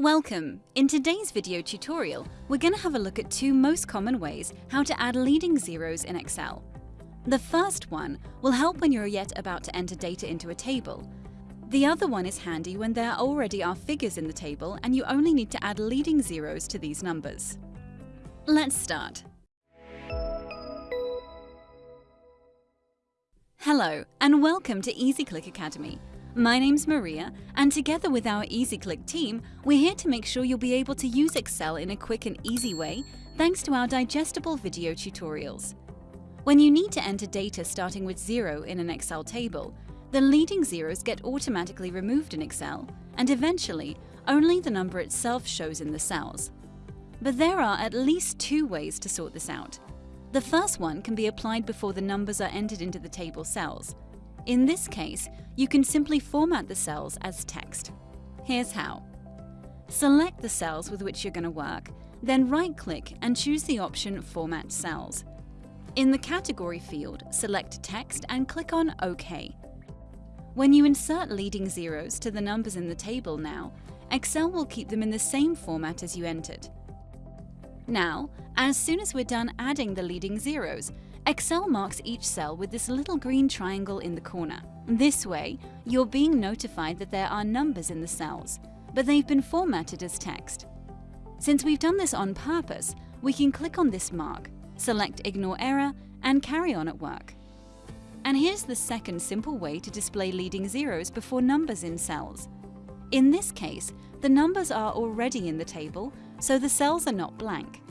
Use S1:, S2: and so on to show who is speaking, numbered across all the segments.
S1: Welcome! In today's video tutorial, we're going to have a look at two most common ways how to add leading zeros in Excel. The first one will help when you're yet about to enter data into a table. The other one is handy when there already are figures in the table and you only need to add leading zeros to these numbers. Let's start. Hello and welcome to EasyClick Academy. My name's Maria, and together with our EasyClick team, we're here to make sure you'll be able to use Excel in a quick and easy way thanks to our digestible video tutorials. When you need to enter data starting with zero in an Excel table, the leading zeros get automatically removed in Excel, and eventually, only the number itself shows in the cells. But there are at least two ways to sort this out. The first one can be applied before the numbers are entered into the table cells, in this case, you can simply format the cells as text. Here's how. Select the cells with which you're going to work, then right-click and choose the option Format Cells. In the category field, select Text and click on OK. When you insert leading zeros to the numbers in the table now, Excel will keep them in the same format as you entered. Now, as soon as we're done adding the leading zeros, Excel marks each cell with this little green triangle in the corner. This way, you're being notified that there are numbers in the cells, but they've been formatted as text. Since we've done this on purpose, we can click on this mark, select Ignore Error, and carry on at work. And here's the second simple way to display leading zeros before numbers in cells. In this case, the numbers are already in the table, so the cells are not blank.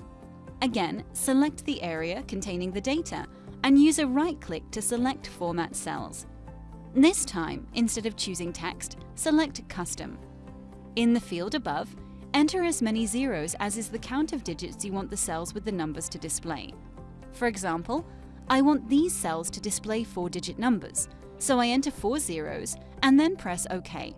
S1: Again, select the area containing the data and use a right-click to select Format Cells. This time, instead of choosing text, select Custom. In the field above, enter as many zeros as is the count of digits you want the cells with the numbers to display. For example, I want these cells to display four-digit numbers, so I enter four zeros and then press OK.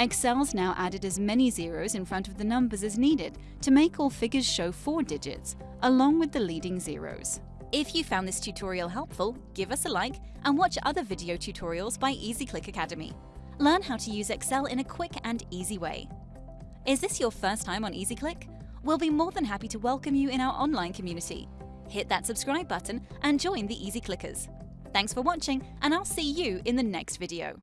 S1: Excel's now added as many zeros in front of the numbers as needed to make all figures show four digits, along with the leading zeros. If you found this tutorial helpful, give us a like and watch other video tutorials by EasyClick Academy. Learn how to use Excel in a quick and easy way. Is this your first time on EasyClick? We'll be more than happy to welcome you in our online community. Hit that subscribe button and join the Easy Clickers. Thanks for watching, and I'll see you in the next video.